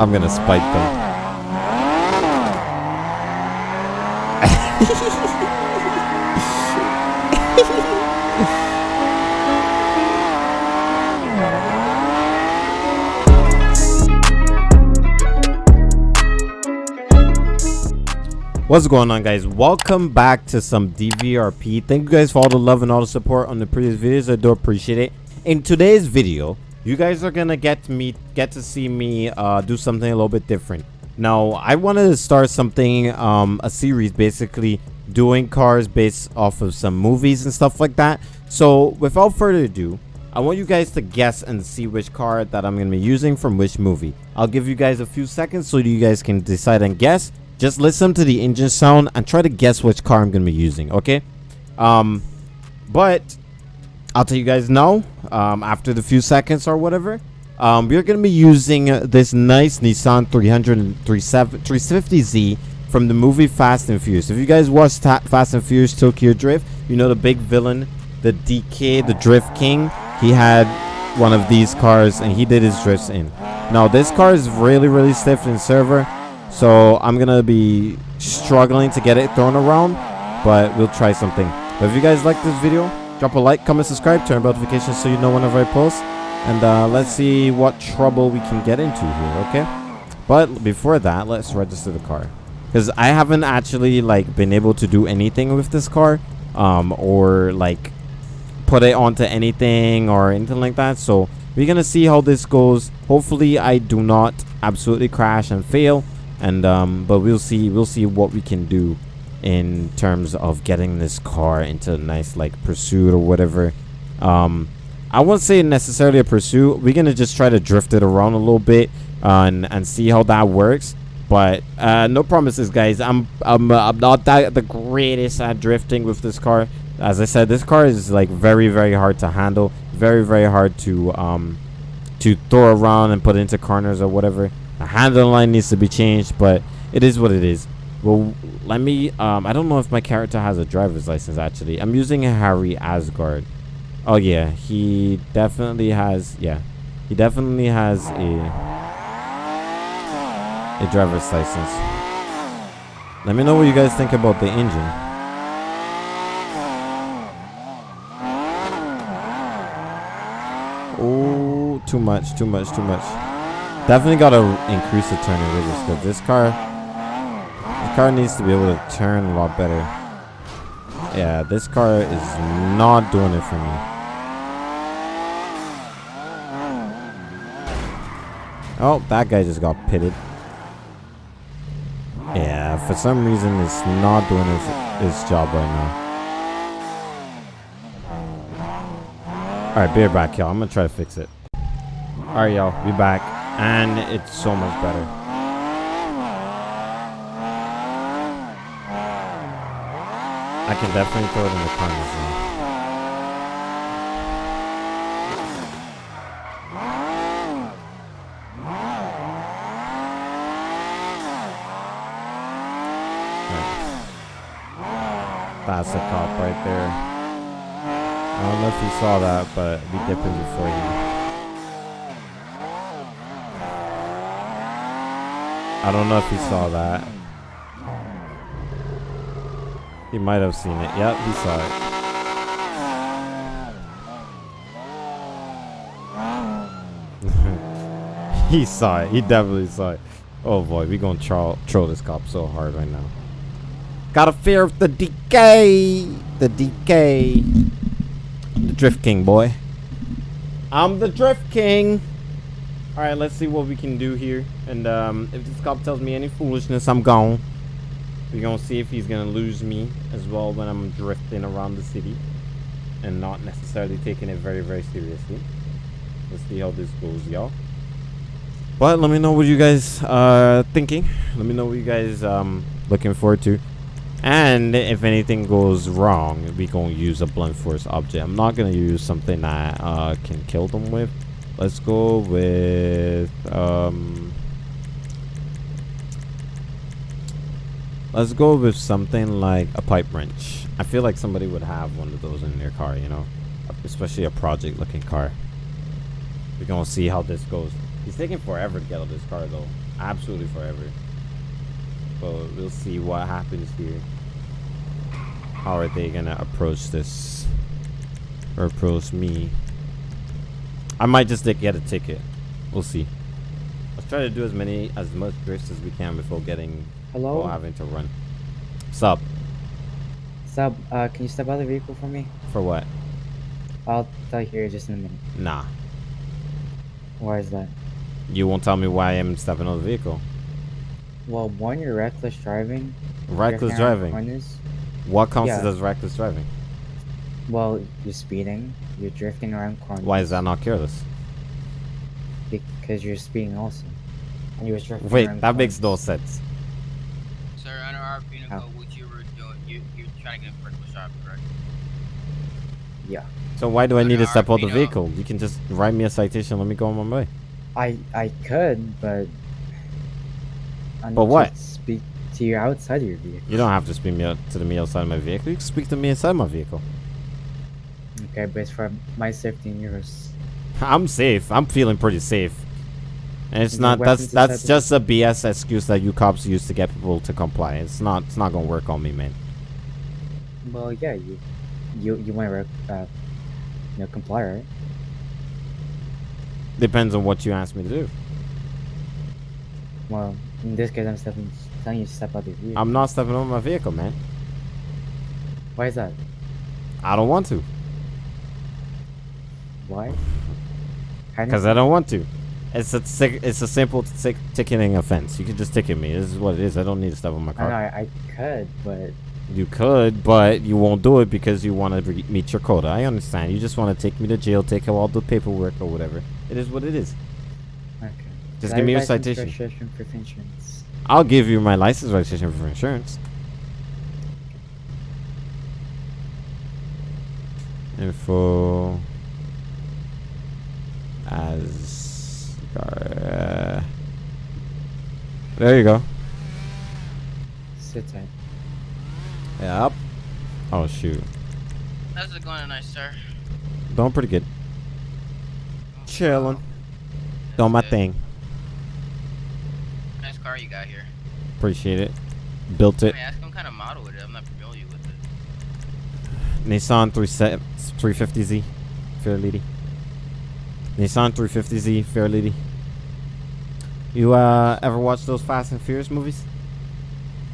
I'm gonna spite them. What's going on guys? Welcome back to some DVRP. Thank you guys for all the love and all the support on the previous videos. I do appreciate it. In today's video, you guys are gonna get me get to see me uh, do something a little bit different. Now, I wanted to start something, um, a series basically doing cars based off of some movies and stuff like that. So without further ado, I want you guys to guess and see which car that I'm going to be using from which movie. I'll give you guys a few seconds so you guys can decide and guess. Just listen to the engine sound and try to guess which car I'm going to be using, okay? Um, but I'll tell you guys now, um, after the few seconds or whatever, um, we're going to be using this nice Nissan 300 350Z from the movie Fast and Furious. If you guys watched Fast and Furious Tokyo Drift, you know the big villain, the DK, the Drift King. He had one of these cars and he did his drifts in. Now this car is really, really stiff in server. So I'm going to be struggling to get it thrown around, but we'll try something. But if you guys like this video, drop a like, comment, subscribe, turn notifications so you know whenever I post. And uh, let's see what trouble we can get into here, okay? But before that, let's register the car. Because I haven't actually like been able to do anything with this car. Um, or like put it onto anything or anything like that. So we're going to see how this goes. Hopefully I do not absolutely crash and fail and um, but we'll see we'll see what we can do in terms of getting this car into a nice like pursuit or whatever. Um, I won't say necessarily a pursuit. We're gonna just try to drift it around a little bit uh, and, and see how that works. But uh, no promises guys. I'm I'm, uh, I'm not that the greatest at drifting with this car. As I said this car is like very very hard to handle. Very very hard to um to throw around and put into corners or whatever. The handle line needs to be changed, but it is what it is. Well, let me, um, I don't know if my character has a driver's license, actually. I'm using Harry Asgard. Oh, yeah, he definitely has, yeah. He definitely has a, a driver's license. Let me know what you guys think about the engine. Oh, too much, too much, too much. Definitely got to increase the turning radius because this car, car needs to be able to turn a lot better. Yeah, this car is not doing it for me. Oh, that guy just got pitted. Yeah, for some reason it's not doing its, its job right now. Alright, beer back, y'all. I'm gonna try to fix it. Alright, y'all. Be back and it's so much better. I can definitely throw it in the corners now. That's a cop right there. I don't know if you saw that, but we dipping before you. I don't know if you saw that. He might have seen it. Yep, he saw it. he saw it. He definitely saw it. Oh boy, we gonna troll, troll this cop so hard right now. Got a fear of the DK. The DK. The Drift King, boy. I'm the Drift King. Alright, let's see what we can do here. And um, if this cop tells me any foolishness, I'm gone. We're gonna see if he's gonna lose me as well when I'm drifting around the city. And not necessarily taking it very, very seriously. Let's see how this goes, y'all. But let me know what you guys are thinking. Let me know what you guys um looking forward to. And if anything goes wrong, we gonna use a blunt force object. I'm not gonna use something that uh, can kill them with. Let's go with um Let's go with something like a pipe wrench. I feel like somebody would have one of those in their car, you know, especially a project looking car. We're gonna see how this goes. He's taking forever to get out of this car though. Absolutely forever. But we'll see what happens here. How are they gonna approach this? Or approach me? I might just get a ticket. We'll see. Let's try to do as many as much drifts as we can before getting Hello? or having to run. Sup? Sub, uh, can you step out of the vehicle for me? For what? I'll tell you here just in a minute. Nah. Why is that? You won't tell me why I'm stepping on the vehicle. Well, one, you're reckless driving. Reckless driving. corners. What counts Yeah. as reckless driving? Well, you're speeding. You're drifting around corners. Why is that not careless? Because you're speeding also. And you was drifting Wait, that makes no sense. Sir, under our penal what you were doing, you, you're trying to get a reckless drive, correct? Yeah. So why do I need to Under step out the RPO. vehicle? You can just write me a citation. Let me go on my way. I I could, but. I need But to what? Speak to you outside of your vehicle. You don't have to speak me out to the me outside of my vehicle. You can speak to me inside my vehicle. Okay, but it's for my safety and yours. I'm safe. I'm feeling pretty safe. And it's not that's that's just a BS excuse that you cops use to get people to comply. It's not it's not gonna work on me, man. Well, yeah, you you you want to uh, you know, comply, right? Depends on what you ask me to do. Well, in this case, I'm stepping, telling you to step out of your vehicle. I'm not stepping on my vehicle, man. Why is that? I don't want to. Why? Because I don't want to. It's a tic- it's a simple tic- ticketing offense. You can just ticket me. This is what it is. I don't need to step on my car. I, I could, but You could, but you won't do it because you want to meet your quota. I understand. You just want to take me to jail, take all the paperwork or whatever. It is what it is. okay. Just give me your citation. Proof insurance. I'll give you my license registration for insurance. Info as uh, there you go. Sit tight. Yep. Oh shoot. How's it going tonight, sir? Doing pretty good. Chilling. Doing my Good. thing. Nice car you got here. Appreciate it. Built it. Let me ask what kind of model it is. I'm not familiar with it. Nissan 350Z. Fair lady. Nissan 350Z. Fair lady. You uh ever watch those Fast and Furious movies?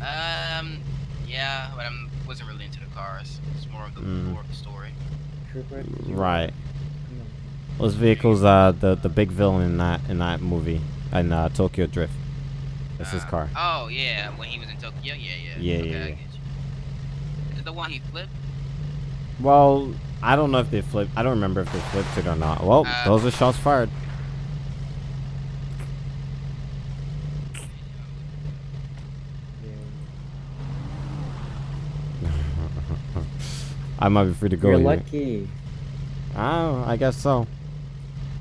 Um, yeah, but I wasn't really into the cars. It's more of the Mm. more of the story. Right. Those vehicles uh the the big villain in that in that movie in uh, Tokyo Drift. That's his Uh, car. Oh yeah, when he was in Tokyo. Yeah, yeah. Yeah, okay, yeah, yeah. Is it the one he flipped? Well, I don't know if they flipped. I don't remember if they flipped it or not. Well, Uh, those are shots fired. I might be free to go. You're here. lucky. Oh, I guess so.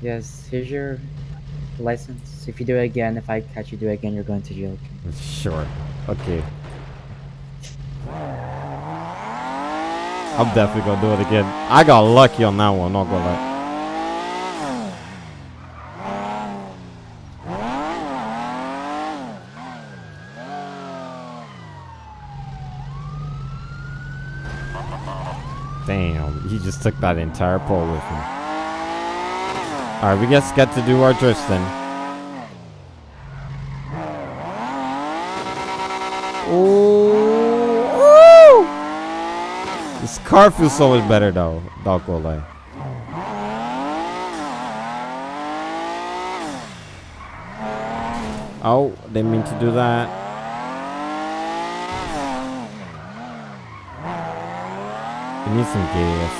Yes, here's your license. If you do it again, if I catch you do it again, you're going to jail. Sure. Okay. I'm definitely gonna do it again. I got lucky on that one, not gonna lie. Damn, he just took that entire pole with him. Alright, we just get to do our drifts then. Ooh. This car feels so much better though. Not gonna lie. Oh, didn't mean to do that. Need some gas.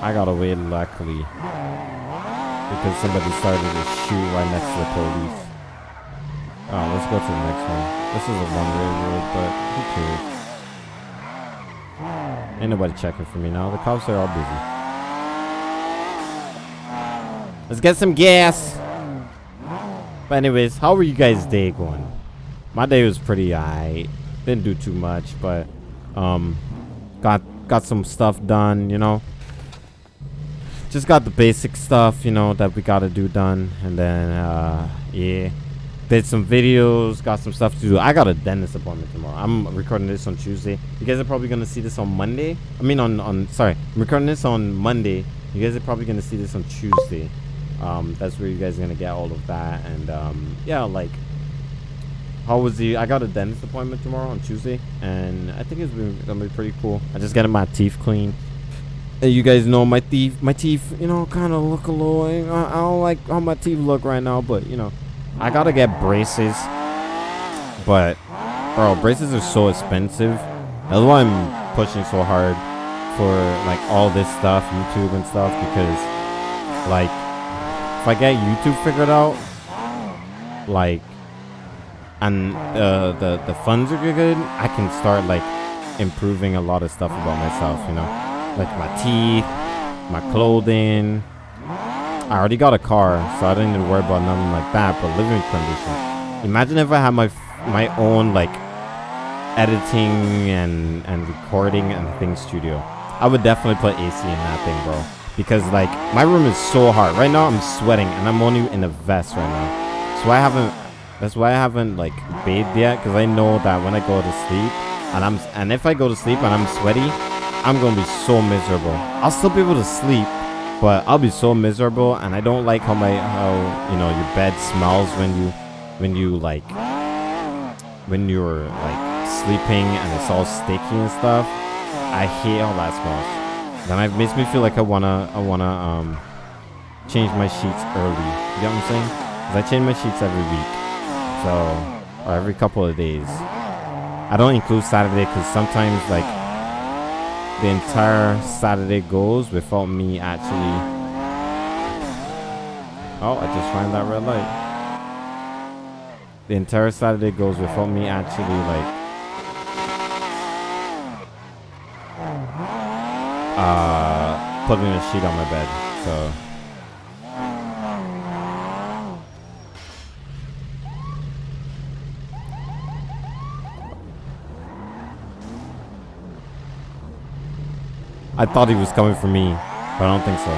I got away luckily. Because somebody started to shoot right next to the police. Oh, let's go to the next one. This is a one-way road, but who cares? Ain't nobody checking for me now. The cops are all busy. Let's get some gas. But anyways, how were you guys' day going? My day was pretty alright. Didn't do too much, but um, got got some stuff done. You know, just got the basic stuff, you know, that we gotta do done, and then uh, yeah, did some videos, got some stuff to do. I got a dentist appointment tomorrow. I'm recording this on Tuesday. You guys are probably gonna see this on Monday. I mean on on sorry, I'm recording this on Monday. You guys are probably gonna see this on Tuesday. Um, that's where you guys are gonna get all of that, and um, yeah, like how was the i got a dentist appointment tomorrow on tuesday and i think it's gonna be pretty cool i just got my teeth clean and you guys know my teeth my teeth you know kind of look a little I, I don't like how my teeth look right now but you know i gotta get braces but bro braces are so expensive that's why i'm pushing so hard for like all this stuff youtube and stuff because like if i get youtube figured out like and uh, the the funds are good, I can start like improving a lot of stuff about myself. You know, like my teeth, my clothing. I already got a car, so I didn't need to worry about nothing like that. But living conditions. Imagine if I had my my own like editing and and recording and thing studio. I would definitely put AC in that thing, bro. Because like my room is so hot right now. I'm sweating and I'm only in a vest right now, so I haven't that's why I haven't like bathed yet, because I know that when I go to sleep, and I'm and if I go to sleep and I'm sweaty, I'm gonna be so miserable. I'll still be able to sleep, but I'll be so miserable, and I don't like how my how you know your bed smells when you when you like when you're like sleeping and it's all sticky and stuff. I hate how that smells. Then it makes me feel like I wanna I wanna um change my sheets early. You know what I'm saying? Cause I change my sheets every week. So, or every couple of days. I don't include Saturday because sometimes like the entire Saturday goes without me actually. Oh, I just ran that red light. The entire Saturday goes without me actually like. Uh, putting a sheet on my bed. So. I thought he was coming for me, but I don't think so.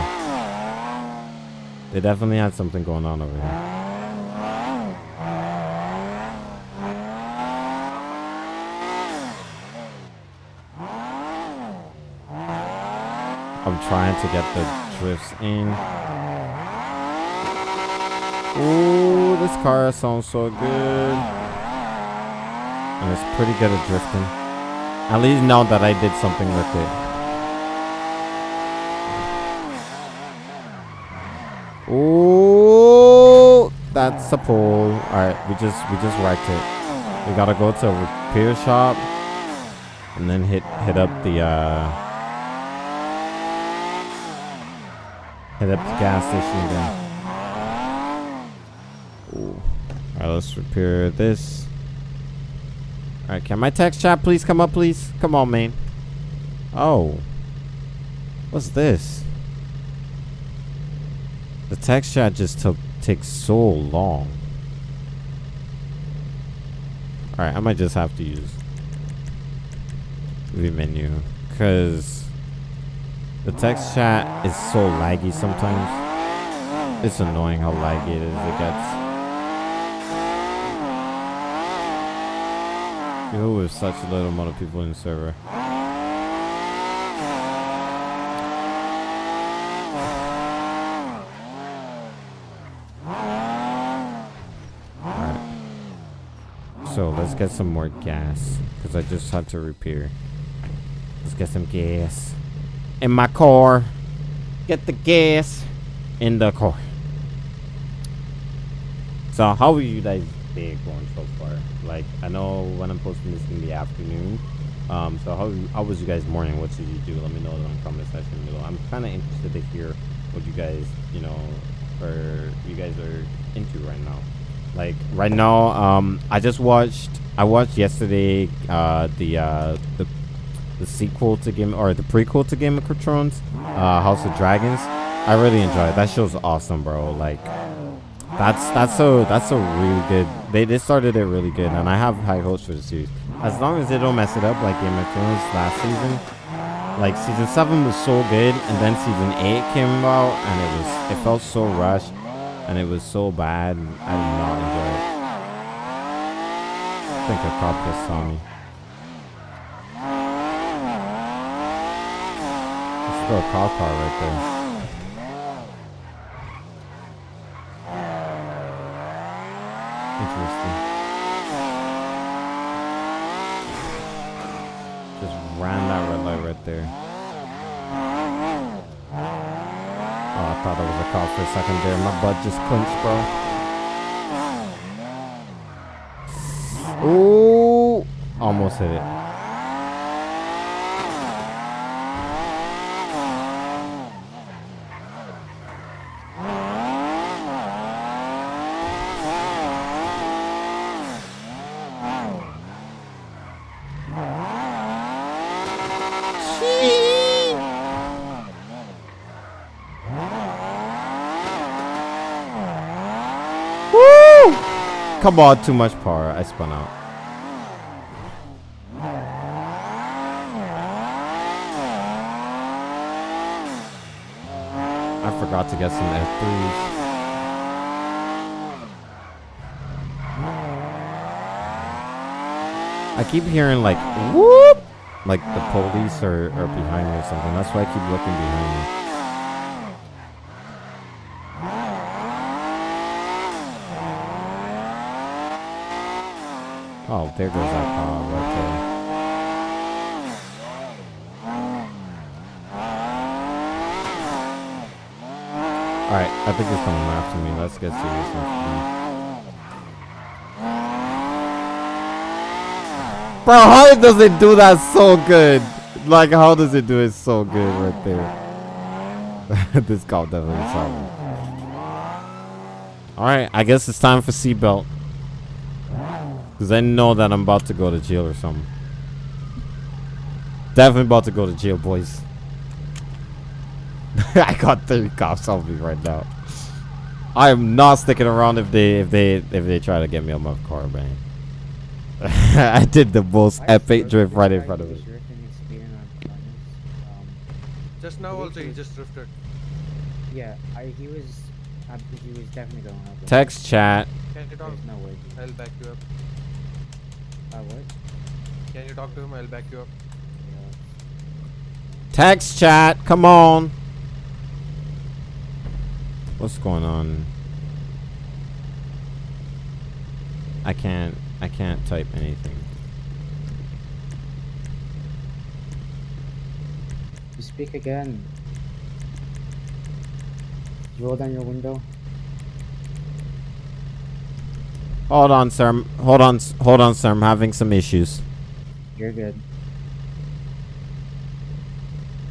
They definitely had something going on over here. I'm trying to get the drifts in. Ooh, this car sounds so good. And it's pretty good at drifting. At least now that I did something with it. Oh, that's a pole. All right, we just we just wrecked it. We gotta go to a repair shop and then hit hit up the uh, hit up the gas station again. Ooh. All right, let's repair this. All right, can my text chat please come up, please? Come on, man. Oh, what's this? The text chat just took takes so long. Alright, I might just have to use the menu. Because the text chat is so laggy sometimes. It's annoying how laggy it is. It gets. Even with such a little amount of people in the server. So let's get some more gas. Because I just had to repair. Let's get some gas. In my car. Get the gas in the car. So how are you guys day going so far? Like I know when I'm posting this in the afternoon. Um, so how how was you guys morning? What did you do? Let me know in the comment section below. I'm kind of interested to hear what you guys, you know, or you guys are into right now. Like right now, um, I just watched. I watched yesterday uh, the uh, the the sequel to Game or the prequel to Game of Thrones, uh, House of Dragons. I really enjoyed it. That show's awesome, bro. Like that's that's so that's a really good. They they started it really good, and I have high hopes for the series. As long as they don't mess it up like Game of Thrones last season, like season seven was so good, and then season eight came out, and it was it felt so rushed, and it was so bad. I did not enjoy it. I think a cop just saw me. Let's a cop car right there. Interesting. Just ran that red light right there. Oh, I thought it was a cop for a second there. My butt just clenched, bro. Ooh! Almost hit it. Come on, too much power. I spun out. I forgot to get some F3s. I keep hearing like whoop, like the police are, are behind me or something. That's why I keep looking behind me. Oh, there goes that car right there. Alright, I think he's coming after me. Let's get serious. Bro, how does it do that so good? Like, how does it do it so good right there? this cop definitely saw. Alright, I guess it's time for seatbelt. Because I know that I'm about to go to jail or something. Definitely about to go to jail, boys. I got 30 cops on me right now. I am not sticking around if they if they if they try to get me on my car, man. I did the most epic drift right in front of it. Um, just now also he he just drifted. Yeah, I, he was. I, he was definitely going up. there. Text chat. Can you talk? There's no way. I'll back you up. What? Can you talk to him? I'll back you up. Yeah. Text chat. Come on. What's going on? I can't I can't type anything. You speak again. You roll down your window. Hold on, sir. Hold on. Hold on, sir. I'm having some issues. You're good.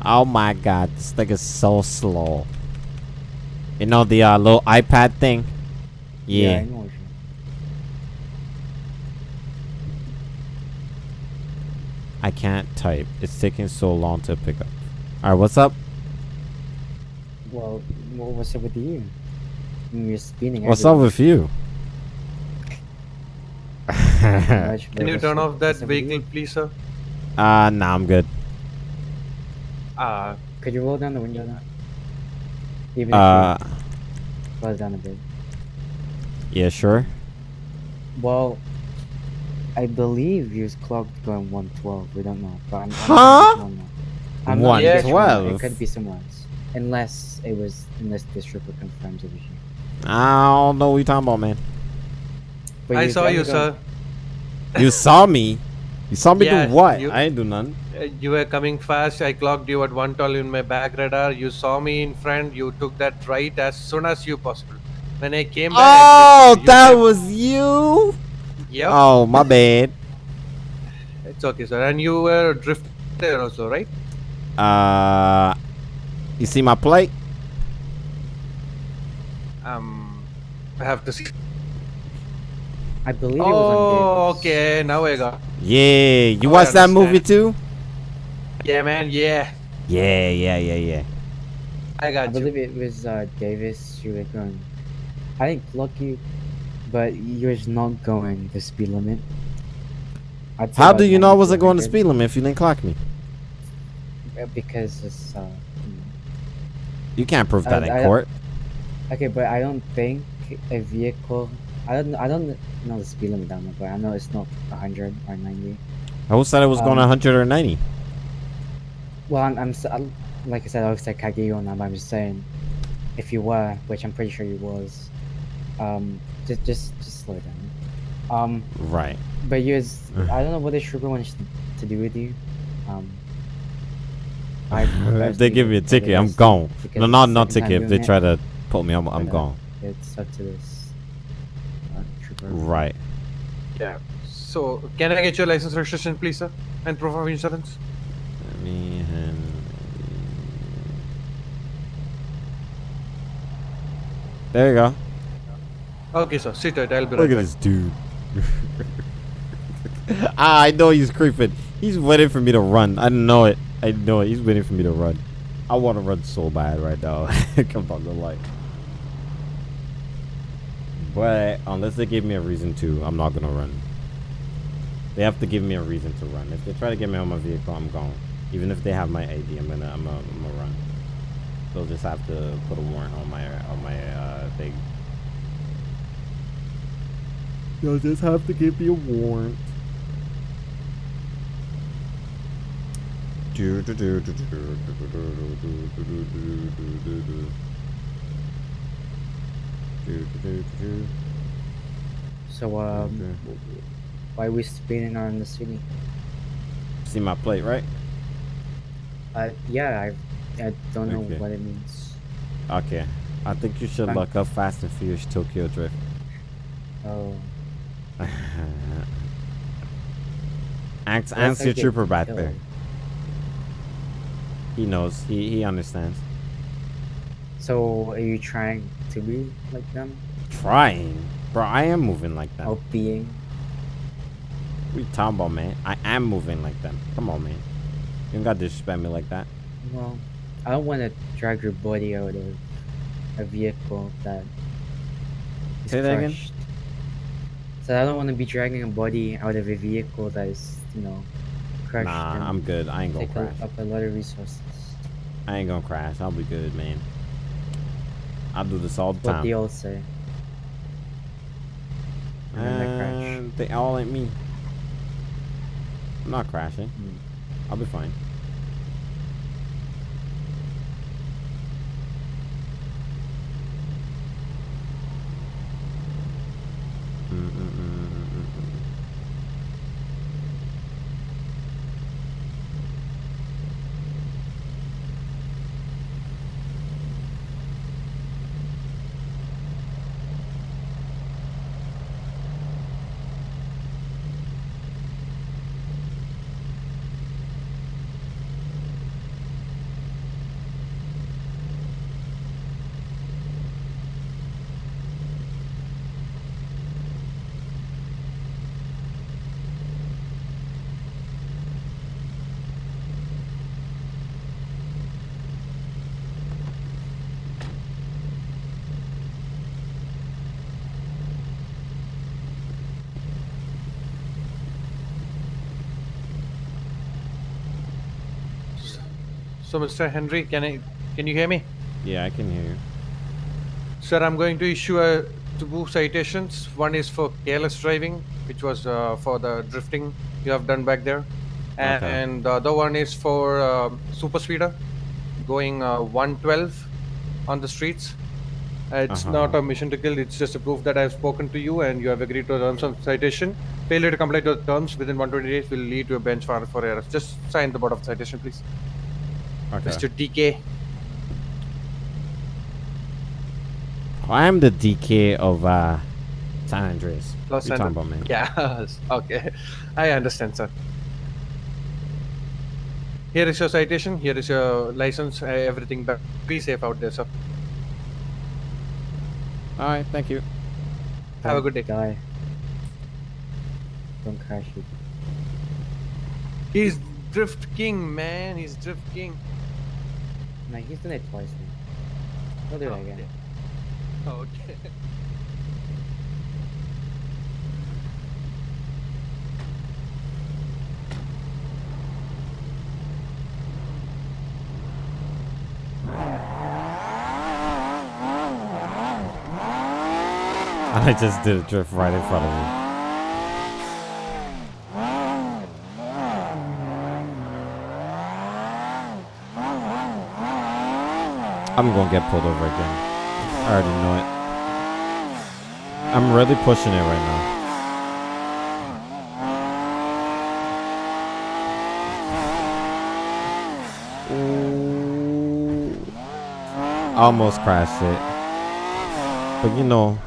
Oh my god, this thing is so slow. You know the uh, little iPad thing? I Yeah. know what I can't type. It's taking so long to pick up. Alright, what's up? Well, what what's up with you? You're spinning. What's up with you? Much, but Can you turn off that what's up with you? vehicle, please, sir? uh, nah, I'm good. Ah, Could you roll down the window now? Even Uh, if you close down a bit. yeah, sure. Well, I believe he was clocked going 112. We don't know. But I'm, I'm Huh? not sure now. I'm not Yeah, sure 112? It could be somewhere else. Unless it was, unless this trooper confirms it was you. I don't know what you're talking about, man. But I saw you, sir. You saw me? You saw me Yeah, do what? you- I ain't do nothing. Uh, You were coming fast. I clocked you at 112 in my back radar. You saw me in front. You took that right as soon as you possible. When I came back. Oh, I drifted. You that was you? Yep. Oh, my bad. It's okay, sir. And you were drifted there also, right? Uh, you see my plate? Um, I have to see. I believe it was on Oh, okay. Now I got. Yeah. You Oh, watched that movie too? Yeah, man. Yeah, Yeah, yeah, yeah, yeah. I I got you. believe it was uh, Davis. You were going. I didn't clock you, but you was not going the speed limit. I'd How do you know I wasn't going the speed limit if you didn't clock me? Because it's uh. hmm. You can't prove that I- in I- court. Okay, but I don't think a vehicle. I don't. I don't know the speed limit down there, but I know it's not hundred or ninety. Who said it was going Um, 100 or 90? Well, I'm. I'm s- I'm- like I said, I was like Kageyona, but I'm just saying, if you were, which I'm pretty sure you was, um, just just just slow down. Um, Right. but you I don't know what the sugar wants to do with you. Um. I if they give me a ticket, I'm gone. No, not not ticket. If they try to put me, I'm, I'm gone. It's up to this. Right. Yeah. So, can I get your license registration, please, sir? And proof of insurance? Let me hand- There you go. Okay, sir. Sit tight. I'll be Look right at back. this dude. ah, I know he's creeping. He's waiting for me to run. I know it. I know it. He's waiting for me to run. I want to run so bad right now. Come on, the light. But unless they give me a reason to, I'm not gonna run. They have to give me a reason to run. If they try to get me on my vehicle, I'm gone. Even if they have my ID, I'm gonna, I'm gonna, I'm gonna run. They'll just have to put a warrant on my, on my uh, thing. They'll just have to give me a warrant. So um, why are we spinning around the city? See my plate, right? Uh, yeah, I, I don't know Okay. what it means. Okay. I think you should Fine. look up Fast and Furious Tokyo Drift. Oh, Ask, Unless ask I your get trooper back killed. there. He knows. He he understands. So are you trying to be like them? Trying, bro. I am moving like them. Or being? What you talking about, man? I am moving like them. Come on, man. You don't got to disrespect me like that. Well, I don't want to drag your body out of a vehicle that is Say that again? So I don't want to be dragging a body out of a vehicle that is, you know, crushed. Nah, I'm good. I ain't gonna crash. up a lot of resources. I ain't gonna crash. I'll be good, man. I do this all the What time. they all say. They. Uh, they all ain't me. I'm not crashing. Hmm. I'll be fine. Mm, mm, mm, mm, mm, mm. So, Mr. Henry, can I, can you hear me? Yeah, I can hear you. Sir, I'm going to issue a two citations. One is for careless driving, which was uh, for the drifting you have done back there, and, Okay. the other one is for uh, super speeder, going uh, 112 on the streets. Uh, it's Uh-huh. not a mission to kill. It's just a proof that I've spoken to you and you have agreed to the terms of citation. Failure to comply to the terms within 120 days will lead to a bench warrant for arrest. Just sign the board of citation, please. Okay. Mr. DK. I am the DK of uh, San Andreas. Los What you talking about, man? Yes. Okay. I understand, sir. Here is your citation. Here is your license. Uh, everything back. Be safe out there, sir. All right, thank you. Have a Don't good day. Die. Don't crash it. He's Drift King, man. He's Drift King. No, he's done it twice now. He'll do oh, it again. Yeah. Oh, okay. I just did a drift right in front of me. I'm gonna get pulled over again. I already know it. I'm really pushing it right now. Almost crashed it. But you know,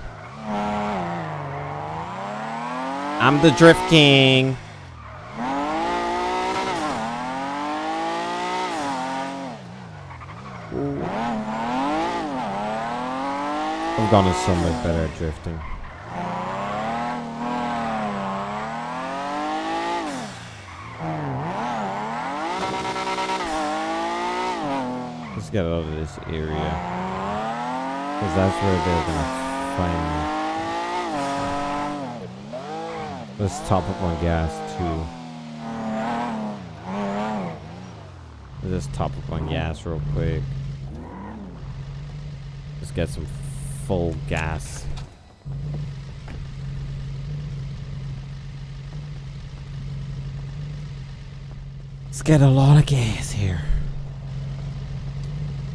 I'm the drift king. I've gotten so much better at drifting. Let's get out of this area. Because that's where they're gonna find me. Let's top up on gas too. Let's just top up on gas real quick. Let's get some full gas. Let's get a lot of gas here.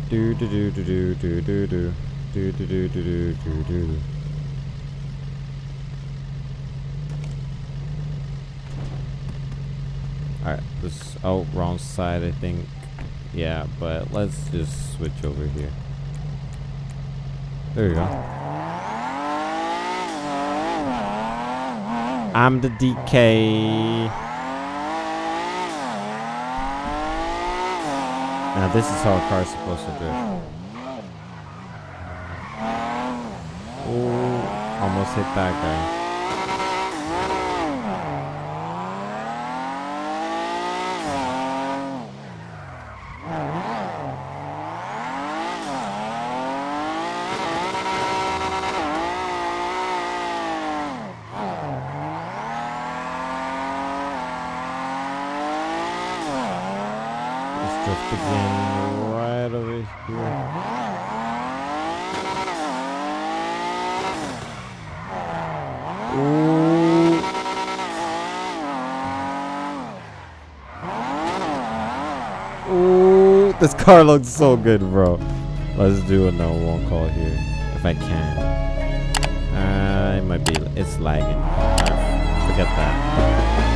Do do do do do do do do do do do do do do. Alright, this oh wrong side I think. Yeah, but let's just switch over here. There you go. I'm the DK. Now this is how a car's supposed to drift. Oh, almost hit that guy. Let's drift again right over here. Ooh. Ooh, this car looks so good, bro. Let's do another one call here, if I can. Uh, it might be, it's lagging. Forget that.